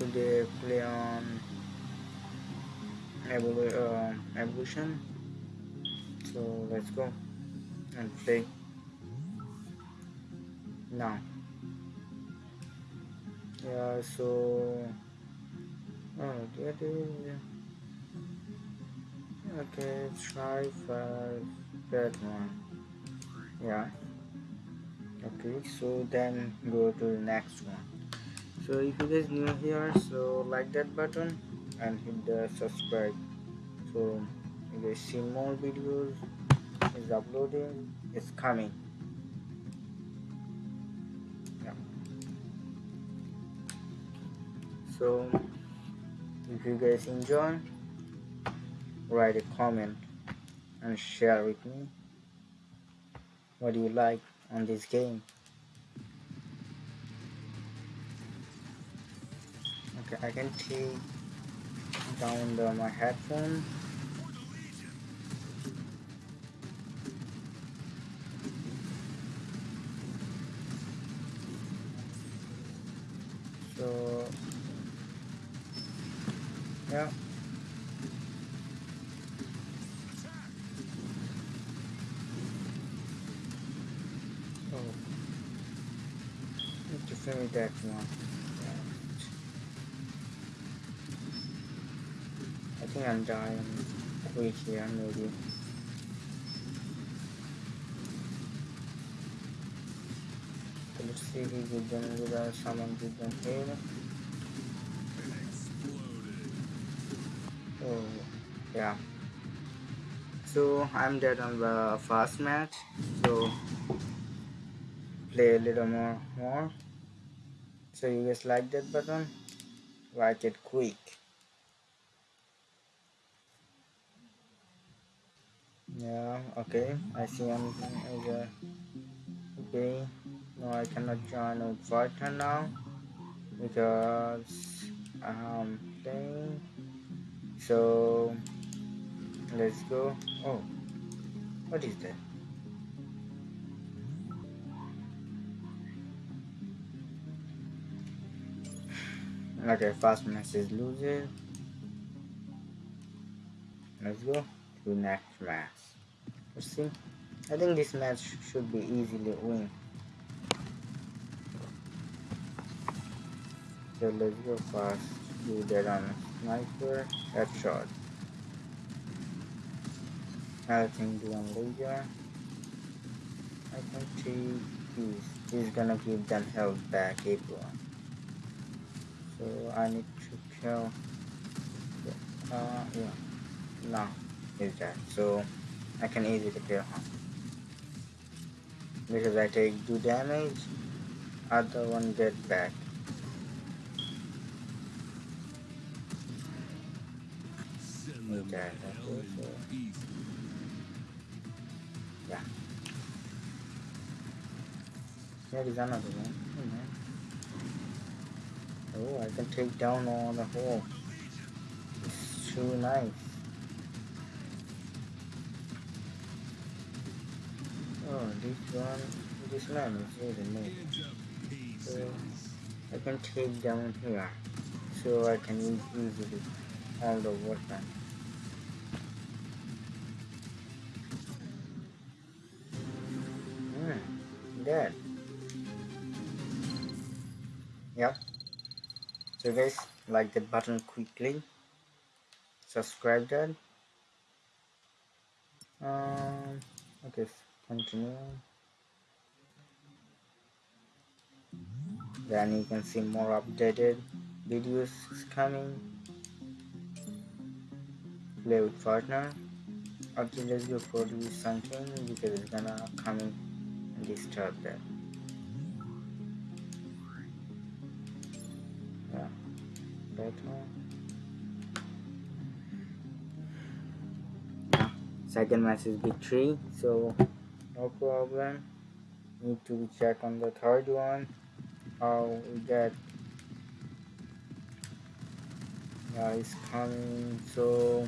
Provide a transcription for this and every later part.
today play on evolu uh, evolution. So let's go. And play now. Yeah so oh that is okay try five that one. Yeah. Okay so then go to the next one so if you guys new here so like that button and hit the subscribe. So you guys see more videos is uploading it's coming. Yeah. So if you guys enjoy write a comment and share with me what do you like on this game I can take down the, my headphone. So yeah. Oh. Need to finish that one Think I'm dying quick here maybe let's see if we get them without someone get them here Oh, yeah. So I'm dead on the first match. So play a little more, more. So you guys like that button? Like it quick. Yeah. Okay. I see a okay. No, I cannot join a partner now because um, I'm playing so let's go oh what is that okay fast message loses let's go to next match let's see I think this match should be easily win. So let's go fast do that on sniper headshot. I think do on laser I can take this he's gonna give them health back everyone so I need to kill uh yeah. No is that so I can easily kill him because I take two damage other one get back Okay, yeah. There is another one. Hmm. Oh, I can take down all the whole. It's too nice. This one, this man is really nice. So, I can take down here. So I can use easily all the weapons. dead. Yep. So guys, like the button quickly. Subscribe that. Um, okay, continue. Then you can see more updated videos coming. Play with partner. Okay, let's go produce something because it's gonna come in and disturb that yeah yeah. second match is big victory so no problem. Need to check on the third one. How we get. Yeah it's coming so.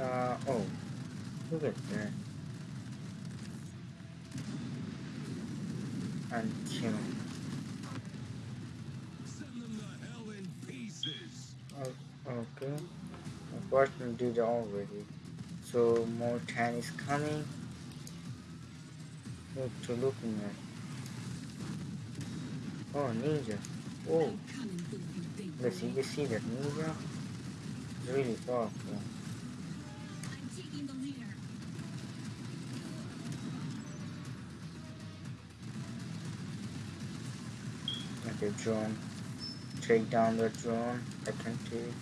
Uh oh look at that. And kill. Him send them the hell in pieces. Oh, okay. I first did already so more 10 is coming. Look to looking at. Oh, ninja. Oh. Let's see, you see that ninja. It's really powerful. Okay, drone. Take down the drone. I can take.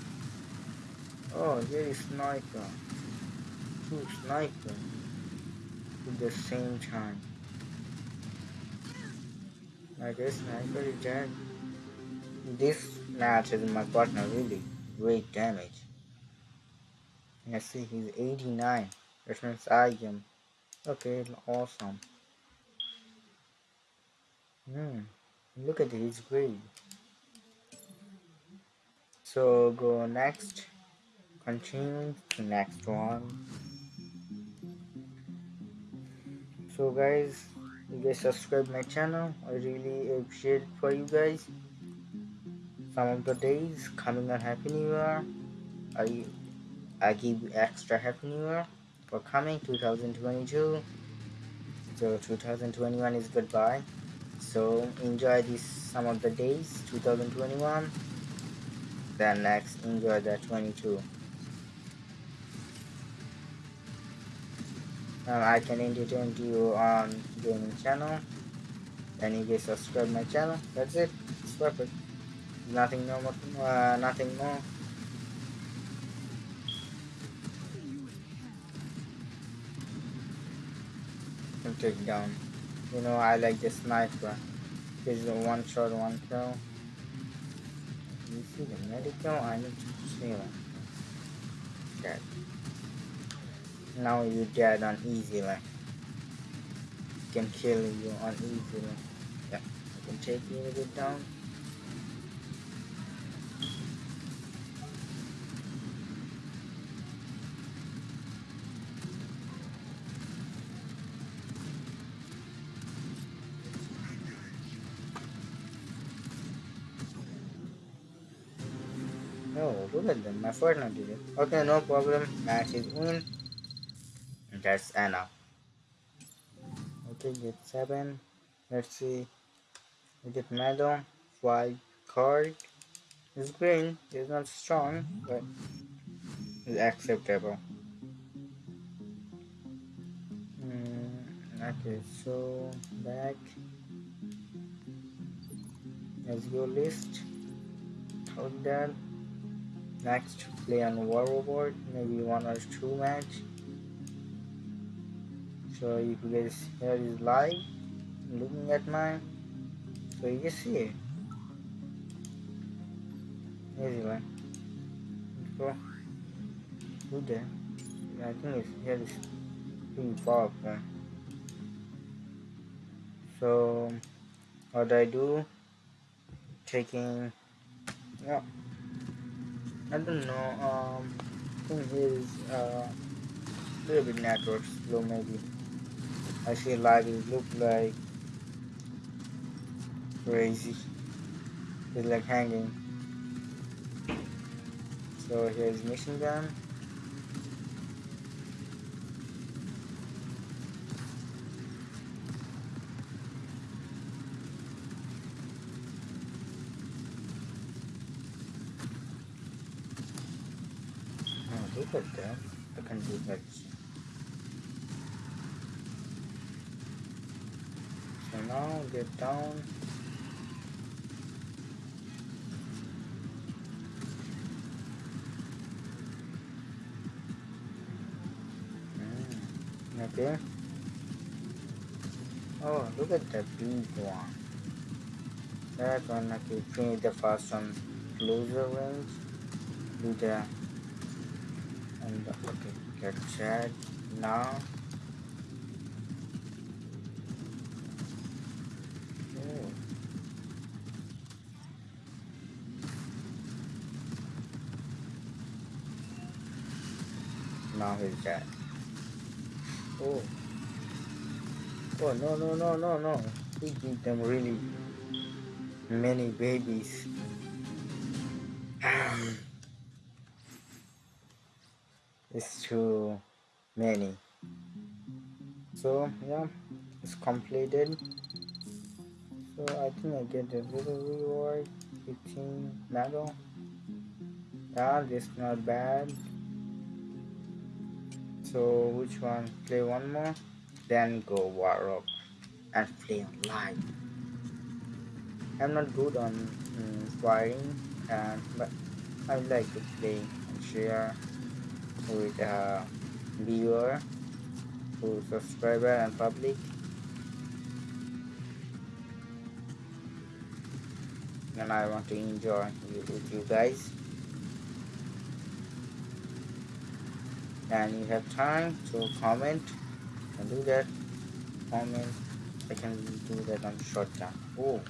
Oh, here is sniper. Two sniper. At the same time. I guess sniper is dead. This match is my partner really great damage. I see he's 89. Which means I am. Okay, awesome. Hmm. Look at his grade. So go next. Continue to next one. So guys, you guys subscribe my channel. I really appreciate for you guys. Some of the days coming on Happy New Year. I I give extra Happy New Year for coming 2022. So 2021 is goodbye so enjoy this some of the days 2021 then next enjoy the 22 I can entertain you on gaming channel and you guys subscribe my channel that's it it's perfect nothing more uh, nothing more take down you know, I like the sniper. This is a one shot, one kill. You see the medical? I need to see one. Dead. Now you dead on easy like. Can kill you on easy Yeah, I can take you a bit down. Oh, look at them. My Fortnite did it. Okay, no problem. Match is win. That's Anna Okay, get 7. Let's see. We get medal. 5 card. It's green. It's not strong, but it's acceptable. Mm, okay, so back. Let's go list. Hold that. Next, play on War board, maybe one or two match. So if you guys here is live, looking at my so you can see it. Easy one. Go. Good there. I think it's here is pretty powerful. So what I do, taking yeah. I don't know. Um, I think his uh, little bit network slow maybe. I feel like it look like crazy. It's like hanging. So here's mission gun. Oh, look at that. I can do that. So now get down. Mm, okay. Oh, look at that big one. That one, okay, finish the first one closer range. Do the and okay get chat now oh. Oh no no no no no. He give them really many babies. It's too many. So yeah it's completed. So I think I get a little reward 15 medal yeah this not bad so which one? Play one more? Then go war and play online. I'm not good on um, firing and but I like to play and share with a viewer who subscriber and public. And I want to enjoy with you guys and you have time to comment. And do that. Comment. I can do that on short time oh.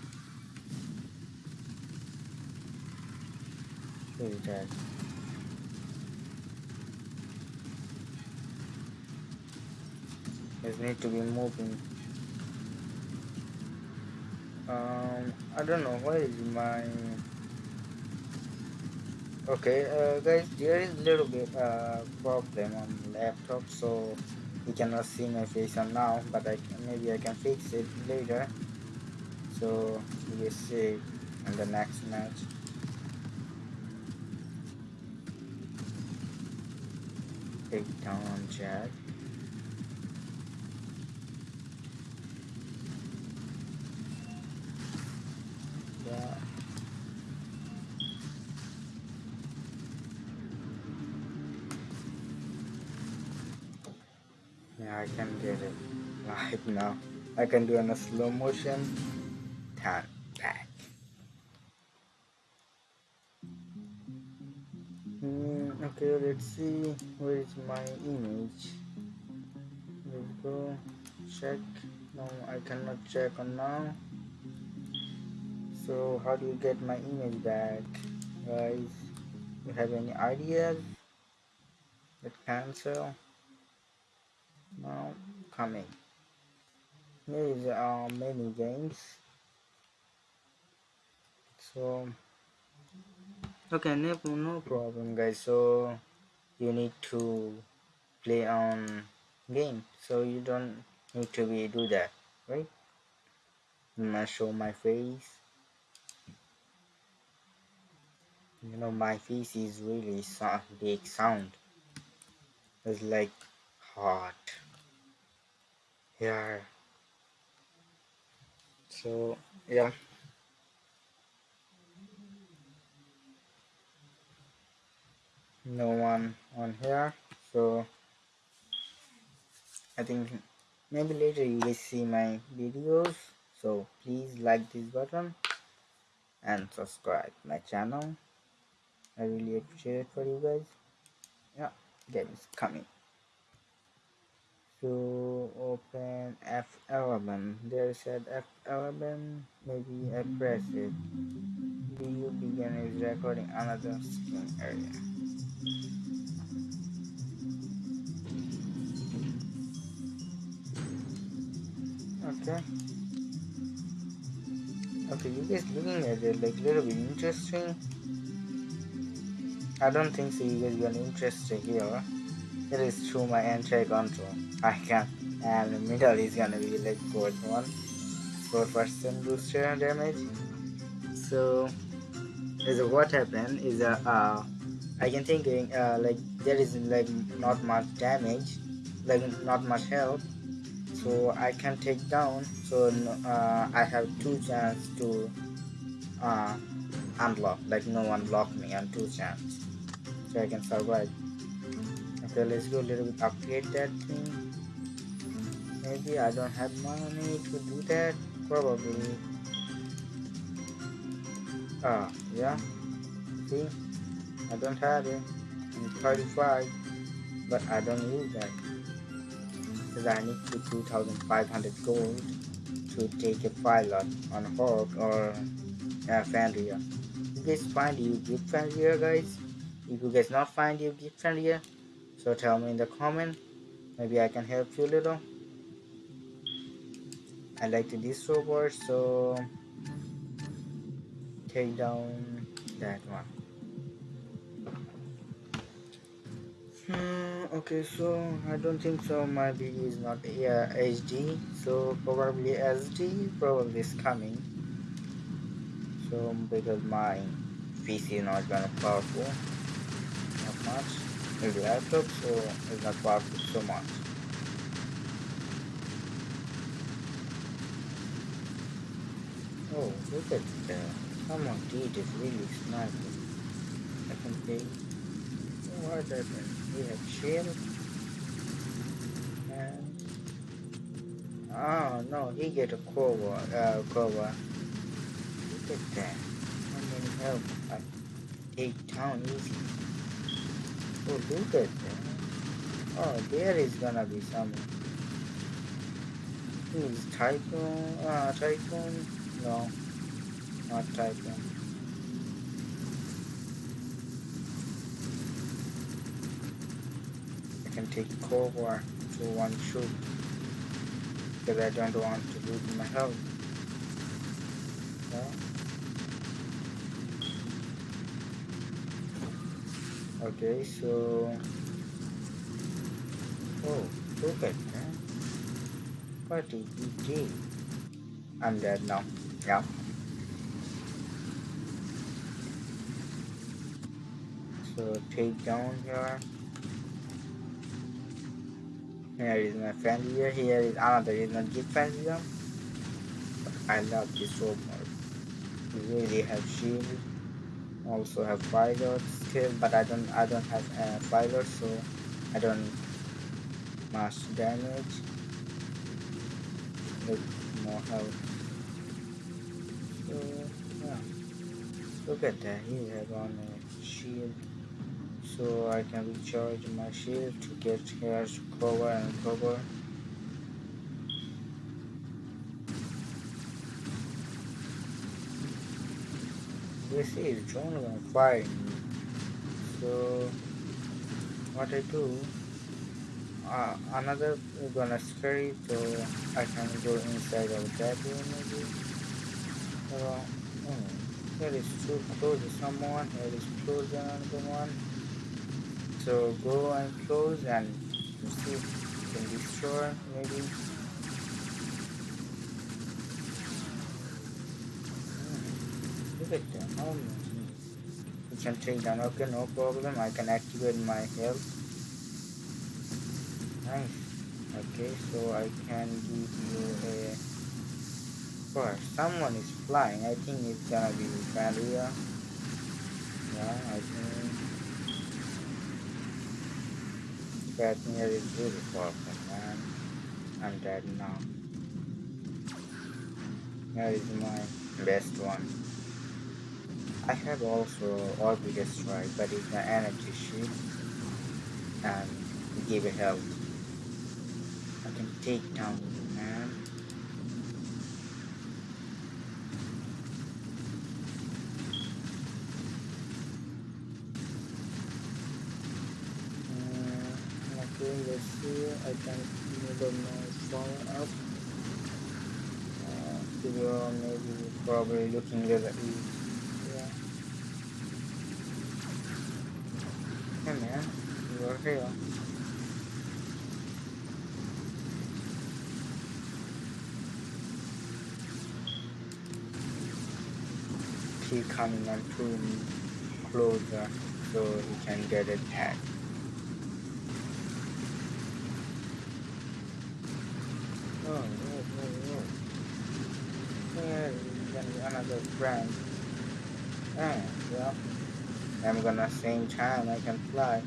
Who is. That Just need to be moving. Um I don't know. Where is my okay uh, guys there is a little bit uh problem on laptop so you cannot see my face on now but I can, maybe I can fix it later. So will see in the next match. Take down Jack I can get it live now. I can do in a slow motion. Turn back. Mm, okay, let's see where is my image. Let's go check. No, I cannot check on now. So how do you get my image back, guys? You have any ideas? Let's cancel now coming. Here is uh, many games. So okay no, no problem. guys. So you need to play on game. So you don't need to be do that right? I'm gonna show my face. You know my face is really sound big sound. It's like hot yeah. So yeah. No one on here so I think maybe later you will see my videos. So please like this button and subscribe my channel. I really appreciate it for you guys. Yeah game is coming to open F11 there said F11 maybe I press it. Do you begin is recording another screen area. Okay. Okay you guys looking at it like little bit interesting? I don't think so you guys gonna interested here it is through my entry control. I can and middle is gonna be like fourth one. Four percent booster damage. So is what happened is uh, uh I can think uh, like there is like not much damage like not much health. So I can take down. So uh, I have two chance to uh, unlock. Like no one block me on two chance. So I can survive okay let's go a little bit upgrade that thing Maybe I don't have money to do that. Probably. Ah, yeah. See? I don't have it. I'm 35. But I don't use that. Because I need to 2,500 gold to take a pilot on Hawk or uh, Fenrir. You guys find you gift Fenrir guys? If you guys not find you gift Fenrir, so tell me in the comment. Maybe I can help you a little. I like this robot so take down that one hmm. okay so I don't think so my video is not yeah, HD so probably SD probably is coming so because my PC is not gonna powerful not much maybe laptop so it's not powerful so much? Oh look at that someone did is really sniping I can play what happened we have shield oh no he get a cover uh cover look at that. How many help? I take down easy oh that oh there is gonna be some is typhoon uh typhoon no not typhoon can take cover to one shoot because I don't want to lose my health. Okay, so oh at that. What did he do? I'm dead now. Yeah. So take down here. Here is my friend here. Here is another is not them. But I love this so much. Really have shield. Also have pilot still, but I don't I don't have uh, pilot so I don't much damage. With more health. So yeah. Look at that. He have on a shield so I can recharge my shield to get here to cover and cover this is on fire. So what I do uh, another gonna scare it so I can go inside of that room maybe. Uh, oh, here is too close to someone here is close to another one. So go and close and see can destroy maybe. How many? You can take down, okay, no problem. I can activate my health. Nice. Okay, so I can give you a Gosh, someone is flying. I think it's gonna be Valia. Yeah, I think Katniss is beautiful, man. I'm dead now. that is my best one. I have also Orbital Strike, but it's an energy shield. And give it help. I can take down let's see I can move my phone up uh, video maybe probably looking at it yeah you are here keep coming and pulling closer so he can get attacked oh, oh, oh, another friend. And, well, I'm gonna same time I can fly.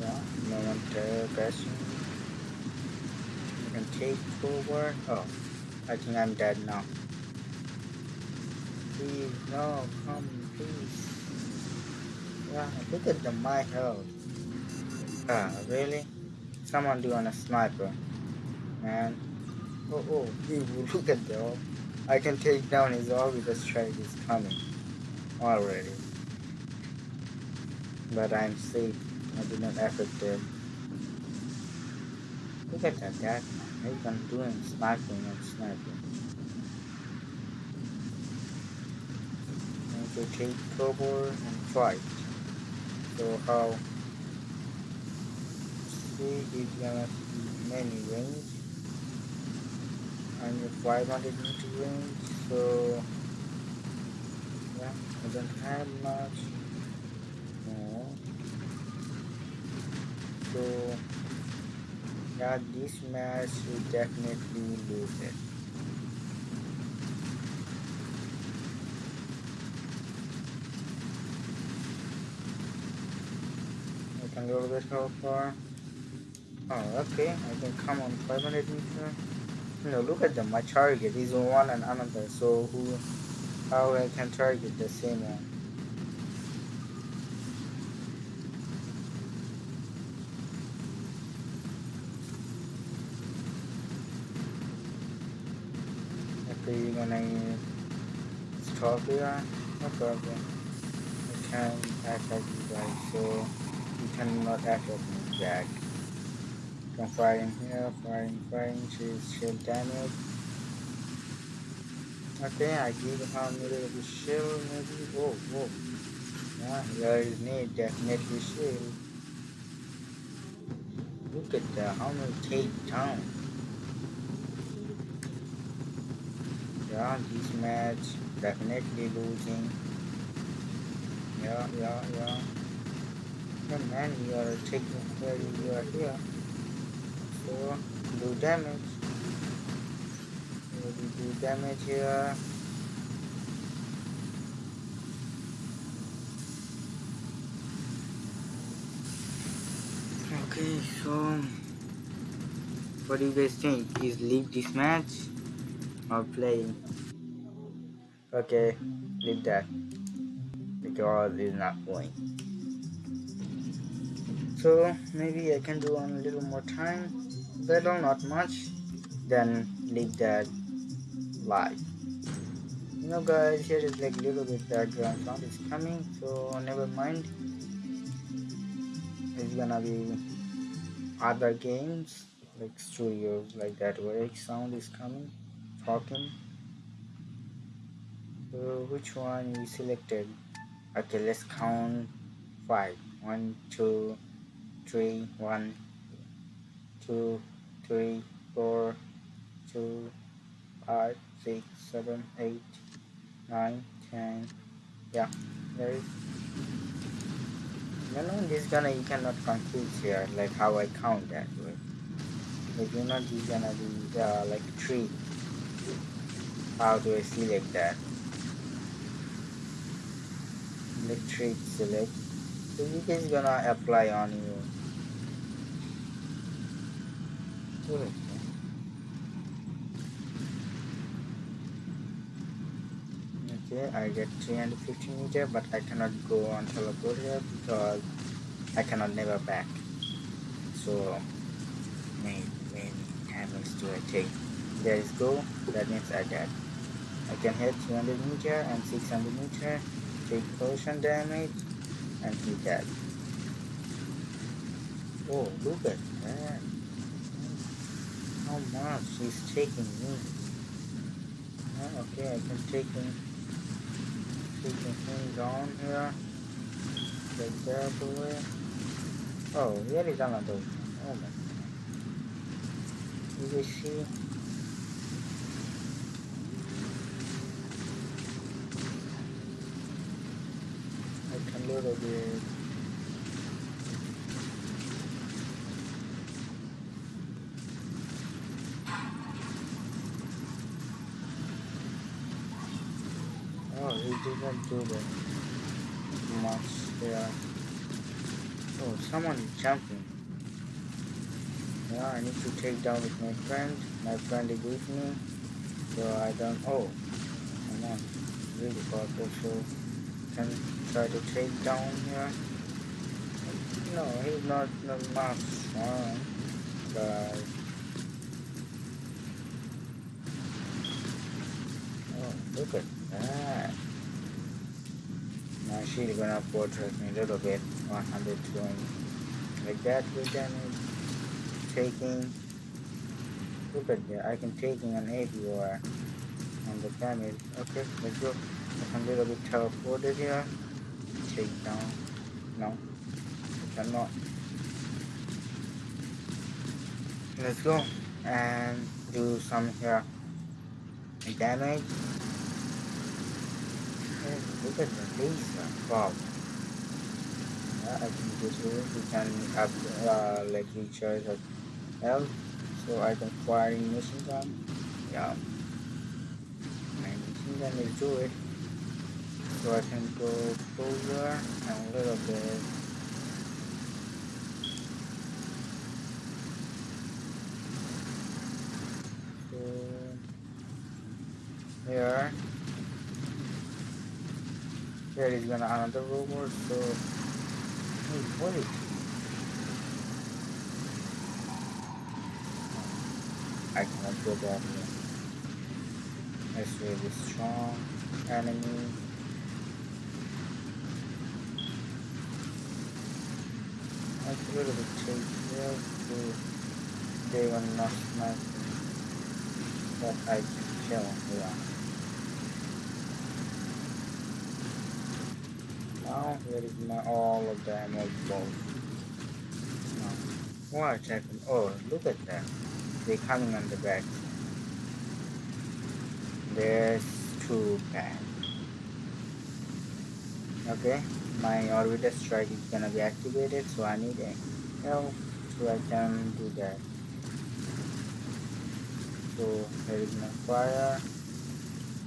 Yeah, momentary question. I can take over. Oh, I think I'm dead now. Please, no, come, please. Yeah, look at the my health. Ah, really? Someone doing a sniper. Man. Oh, oh, look at that. I can take down his orbital strike is coming. Already. But I'm safe. I did not affect it. Look at that guy. He's been doing sniping and sniping. to take cover and fight. So how see he's gonna see many range and 500 meter range so yeah I don't have much so yeah this match will definitely lose it. I can go a bit how far? Oh okay I can come on 500 meter no look at them my target is one and another so who how I can target the same one? Okay you're gonna stop here? No problem. I can attack you guys so you cannot attack me back I'm firing here firing firing she's shield damage Okay, I give her middle of the shield maybe. Whoa, whoa. Yeah, there is need definitely shield. Look at that, how many take down. Yeah, this match definitely losing. Yeah, yeah, yeah. Hey man, you are taking care you are here. So do damage do damage here. Okay, so what do you guys think? Is leave this match or play? Okay, leave that because it's not going. So maybe I can do on a little more time, little not much. Then leave that live you know guys here is like little bit background sound is coming so never mind. It's gonna be other games like studios like that where sound is coming talking. So which one we selected? Okay let's count five. One two three one two three four two five six, seven, eight, nine, ten. Yeah, there is. You know, this gonna you cannot confuse here, like how I count that way. Like you know, this gonna be uh, like three. How do I select that? Electric select. So you guys gonna apply on you. Okay I get 350 meter but I cannot go on teleport here because I cannot never back. So many many damage do I take. There is go that means I get. I can hit 200 meter and 600 meter take potion damage and hit that oh look at that how much he's taking me oh, okay I can take him keeping things on here. Get carefully. Oh, here is another one. Oh my god. You see. I can load a bit. Didn't do that much there. Oh, someone is jumping. Yeah, I need to take down with my friend. My friend is with me. So I don't... Oh, come on. Really powerful. So can try to take down here. No, he's not, the much strong. But... Oh, look at that. Now she's gonna portrait me a little bit, 120. Like that with damage. Taking. Look at that, I can taking an APR on the damage. Okay, let's go. I'm a little bit teleported here. Take down. No. I cannot. Let's go and do some here damage. Laser. Wow. Yeah, I think this way we can up uh, like recharge of health so I can fire machine gun. Yeah. My machine gun will do it. So I can go closer and a little bit here here is gonna another robot so hey, wait I cannot go back here. It's really strong enemy. A little bit chase here so they will not snipe but I can kill yeah now here is my all of the ammo balls now what happened oh look at that. They're coming on the back. There's two bad okay my orbiter strike is gonna be activated so I need a help so I can do that. So here is my fire.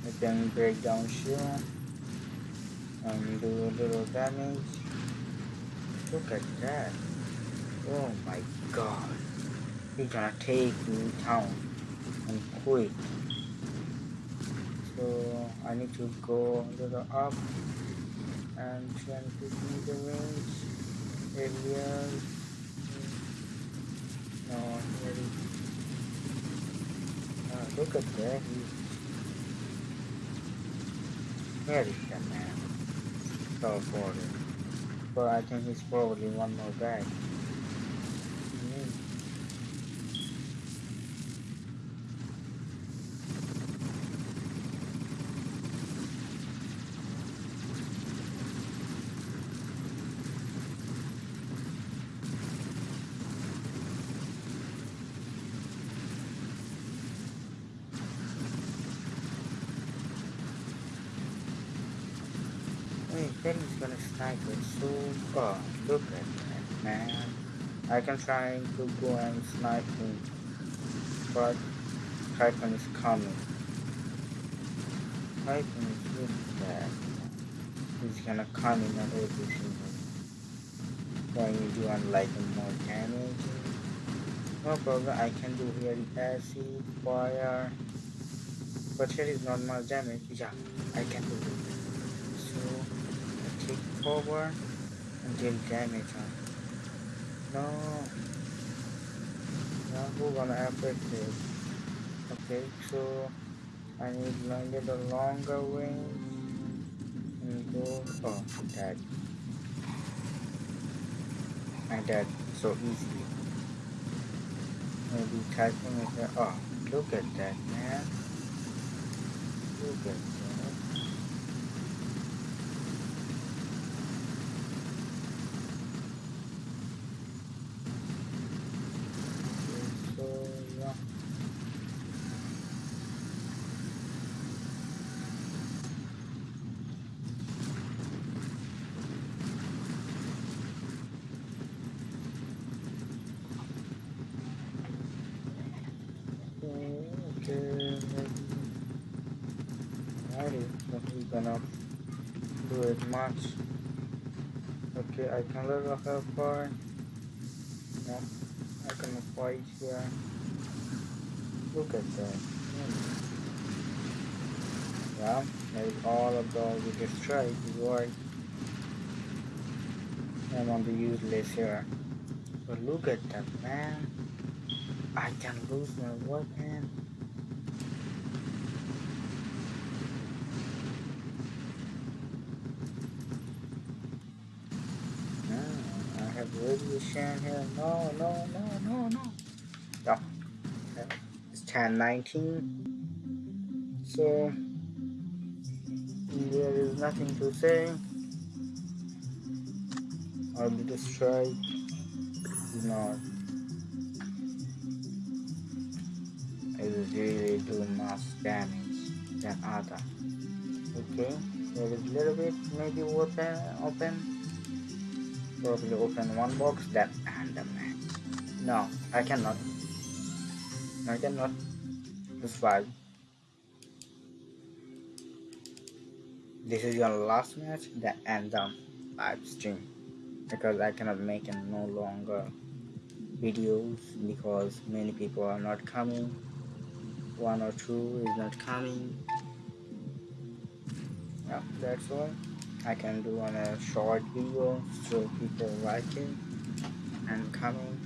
I can break down shield and do a little damage. Look at that. Oh my god. He's gonna take me down and quick. So I need to go a little up and try and me the range areas. No, really. Uh, look at that. He's, the man But I think he's probably one more back. He's gonna snipe it so far. Look at that, man. I can try to go and snipe him, but Titan is coming. Titan is really bad. He's gonna come in and everything. When you do unlike more damage. No problem, I can do here acid, fire. But here is not much damage. Yeah, I can do it So click forward and deal damage on no. Now who gonna affect it okay so I need to get a longer range and go. Oh that and that so easy. Maybe typing it. Oh look at that man. Look at much. Okay I can level her bar no I can fight here. Look at that. Yeah maybe all of those we destroyed is why I'm on the useless here. But look at that man. I can lose my weapon radiation here. No, no, no, no, no. No. It's 1019. So There is nothing to say. Orbital strike is not. It really do mass damage than other. Okay, there is a little bit maybe open open. Probably open one box the match. No, I cannot. I cannot. It's five. this is your last match that end the live stream because I cannot make no longer videos because many people are not coming one or two is not coming yeah that's all I can do on a short video so people like it and coming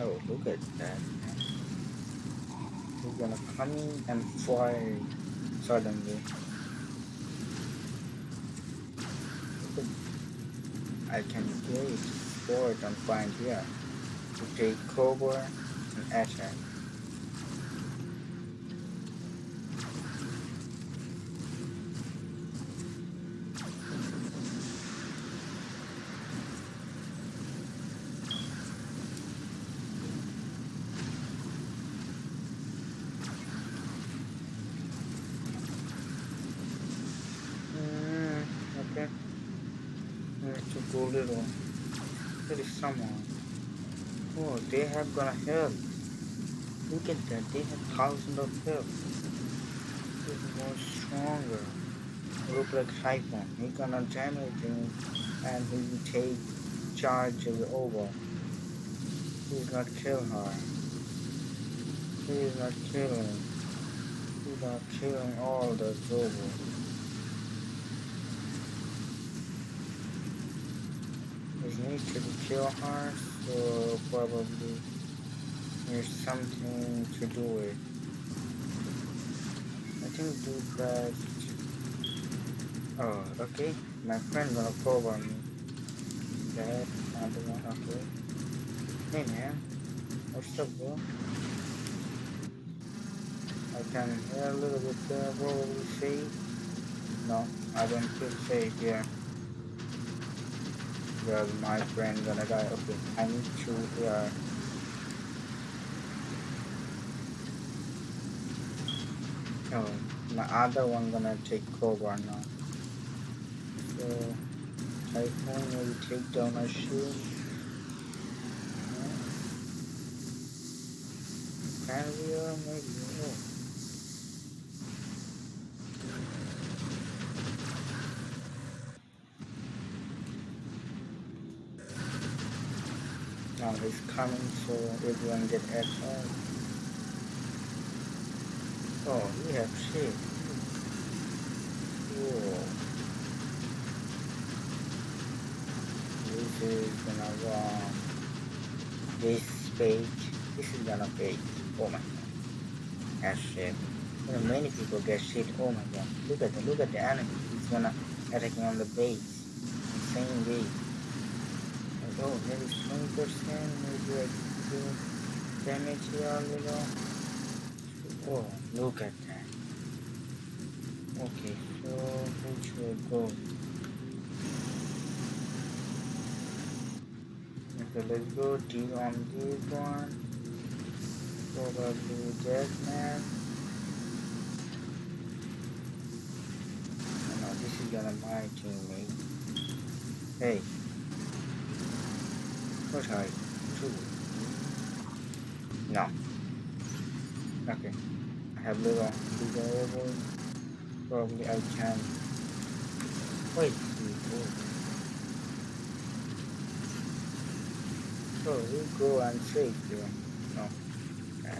oh look at that He's gonna come in and fly suddenly. I can create sport and find here to take Cobra and attack. go little. There is someone. Have gonna help. Look at that, they have thousands of health. He's more stronger. Look like Typhon. He gonna damage him and he take charge of the over. He's not kill her. He's not killing. He's not killing all the Zobo. need to kill her, so probably there's something to do with. I think do that. Oh, okay. My friend gonna cover me. That other one, okay. Hey man, what's up, bro? I can hear a little bit there, probably safe. No, I don't feel safe here my friend gonna die. Okay, I need to uh, here. Oh, my other one gonna take Cobra now. So, Typhon will take down my shield. We or uh, maybe? Oh. Now he's coming, so everyone get at home. Oh, we have sheep. Whoa. This is gonna run. This page. This is gonna page. Oh my god. That's shit. You know, many people get shit. Oh my god. Look at the look at the enemy. He's gonna attacking on the base. Insane base. Oh, there is 20%, maybe like do damage here a little. Oh, look at that. Okay, so who should go? Okay, let's go D on um, this one. Probably Deadman. Oh, no, this is gonna my teammate. Hey. What I do? No. Okay. I have little desirable. Probably I can. Wait. So we go and save you. No. Okay.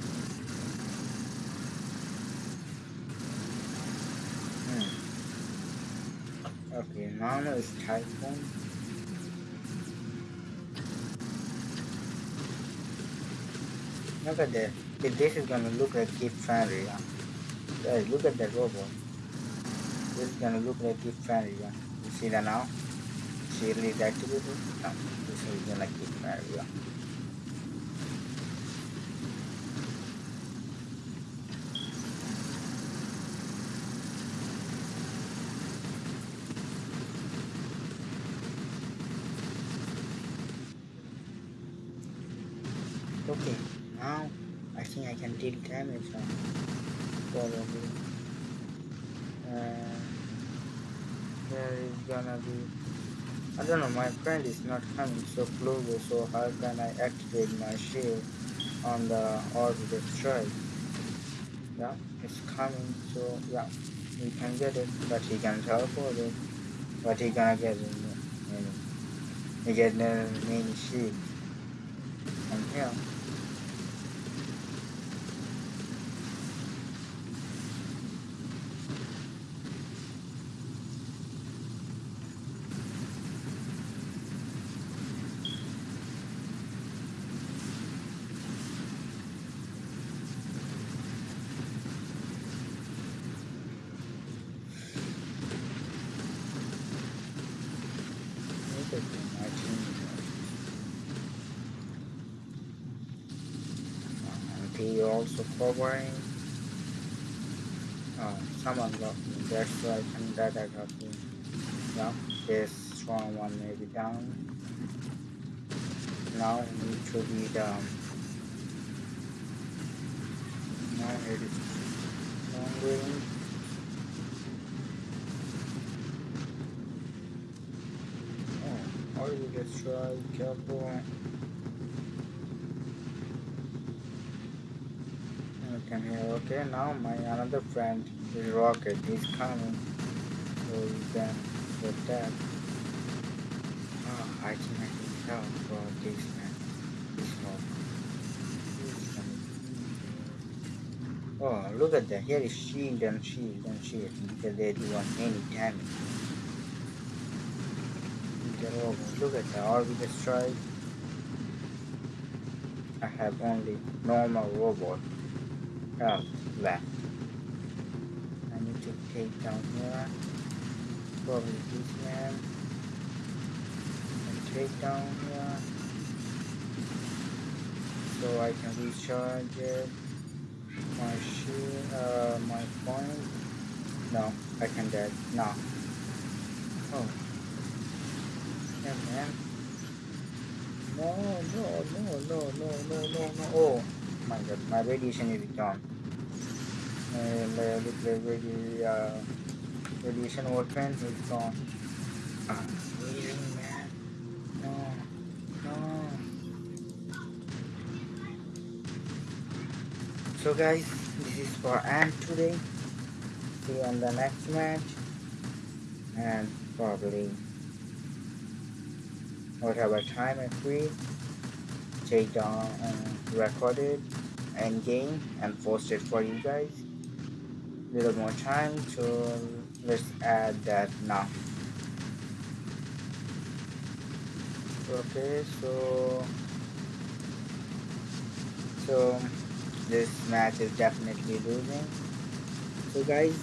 Hmm. Okay, now is Typhon. Look at that. This is gonna look like Keep Friendly, yeah. Guys, look at that robot. This is gonna look like Keep Friendly, yeah. You see that now? See release activated? No. This is gonna Keep Friendly, yeah. okay now I deal damage on probably. Uh, and there is gonna be? I don't know my friend is not coming so close so how can I activate my shield on the orbital strike yeah it's coming so yeah he can get it but he can teleport it. But he gonna get it you know, he get the main shield. From here he also covering oh someone got me. That's why I can that I got me. Yeah this strong one may be down. Now need to be down um, now it is range oh already destroyed careful can hear okay now my another friend is rocket he's coming. So you can that oh ah, I I tell for this man. This one. Oh look at that. Here is shield and shield and shield. Because they do want any damage. Look at the orbital strike I have only normal robot oh, left. I need to take down here. Probably this man. And take down here. So I can recharge it. My shield, uh, my point. No, I can dead. No. Oh. Yeah, man. No, no, no, no, no, no, no, no. Oh my god, my radiation is gone. And uh, uh, radiation weapon is gone. So guys, this is for Ant today. See you on the next match. And probably whatever time I free, take down and record it end game and post it for you guys. Little more time so let's add that now. Okay so so this match is definitely losing. So guys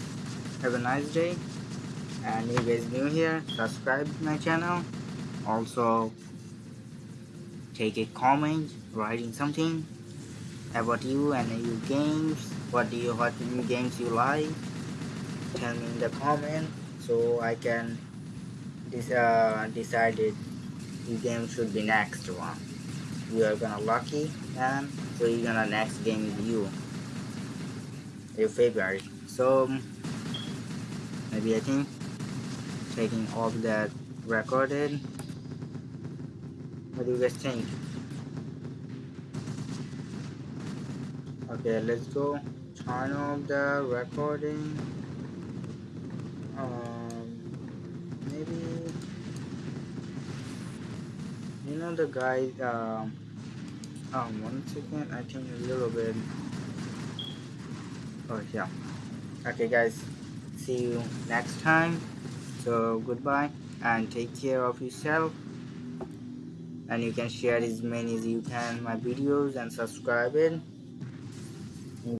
have a nice day. And if you guys new here subscribe to my channel. Also take a comment writing something about you and your games. What do you what new games you like? Tell me in the comment so I can this uh decide it your game should be next one. You are gonna lucky and so you're gonna next game with you. Your favorite. So maybe I think taking all that recorded what do you guys think okay let's go. Turn off the recording. Um maybe you know the guy um um one second i think a little bit. Oh yeah. Okay guys. See you next time. So goodbye and take care of yourself and you can share as many as you can my videos and subscribe it